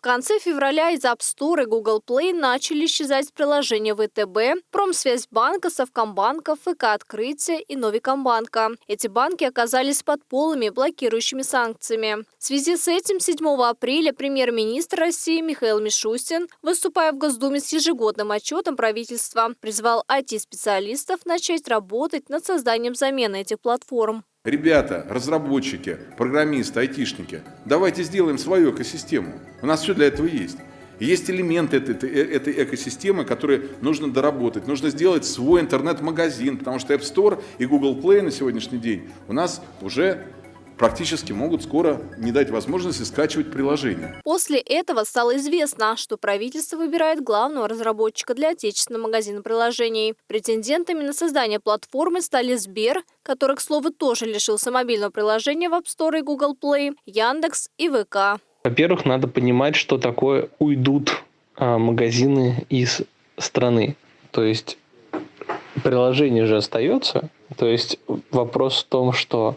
В конце февраля из App Store и Google Play начали исчезать приложения ВТБ, Промсвязьбанка, Совкомбанка, ФК Открытие и Новикомбанка. Эти банки оказались под полыми блокирующими санкциями. В связи с этим 7 апреля премьер-министр России Михаил Мишустин, выступая в Госдуме с ежегодным отчетом правительства, призвал IT-специалистов начать работать над созданием замены этих платформ. Ребята, разработчики, программисты, айтишники, давайте сделаем свою экосистему. У нас все для этого есть. есть элементы этой, этой, экосистемы, которые нужно доработать. Нужно сделать свой интернет-магазин, потому что App Store и Google Play на сегодняшний день у нас уже практически могут скоро не дать возможности скачивать приложение. После этого стало известно, что правительство выбирает главного разработчика для отечественного магазина приложений. Претендентами на создание платформы стали Сбер, который, к слову, тоже лишился мобильного приложения в App Store и Google Play, Яндекс и ВК. Во-первых, надо понимать, что такое уйдут а, магазины из страны. То есть приложение же остается. То есть вопрос в том, что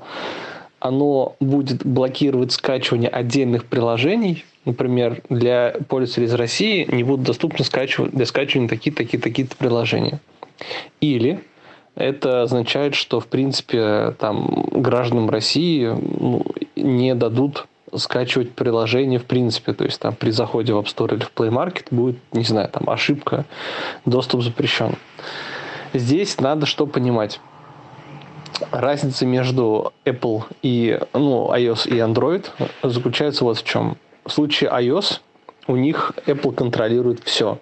оно будет блокировать скачивание отдельных приложений. Например, для пользователей из России не будут доступны скачивать, для скачивания такие-то, такие-то такие приложения. Или это означает, что, в принципе, там, гражданам России ну, не дадут скачивать приложение в принципе. То есть там при заходе в App Store или в Play Market будет, не знаю, там ошибка, доступ запрещен. Здесь надо что понимать разница между Apple и ну, iOS и Android заключается вот в чем. В случае iOS у них Apple контролирует все.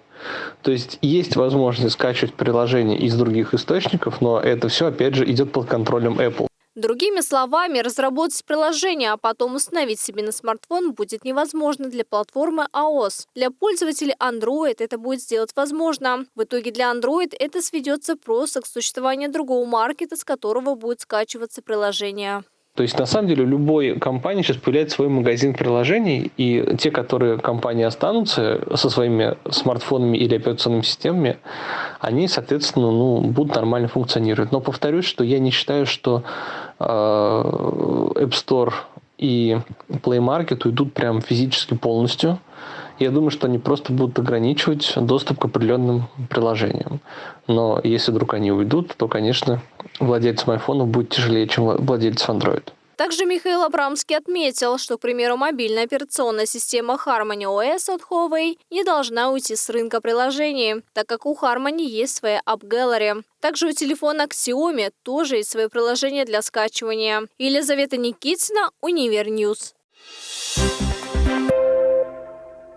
То есть есть возможность скачивать приложения из других источников, но это все, опять же, идет под контролем Apple. Другими словами, разработать приложение, а потом установить себе на смартфон будет невозможно для платформы iOS. Для пользователей Android это будет сделать возможно. В итоге для Android это сведется просто к существованию другого маркета, с которого будет скачиваться приложение. То есть, на самом деле, у любой компании сейчас появляется свой магазин приложений, и те, которые компании останутся со своими смартфонами или операционными системами, они, соответственно, ну, будут нормально функционировать. Но повторюсь, что я не считаю, что э, App Store и Play Market уйдут прям физически полностью. Я думаю, что они просто будут ограничивать доступ к определенным приложениям. Но если вдруг они уйдут, то, конечно, владельцам айфонов будет тяжелее, чем владельцам Android. Также Михаил Абрамский отметил, что, к примеру, мобильная операционная система Harmony OS от Huawei не должна уйти с рынка приложений, так как у Harmony есть своя App Gallery. Также у телефона Xiaomi тоже есть свое приложение для скачивания. Елизавета Никитина. Thank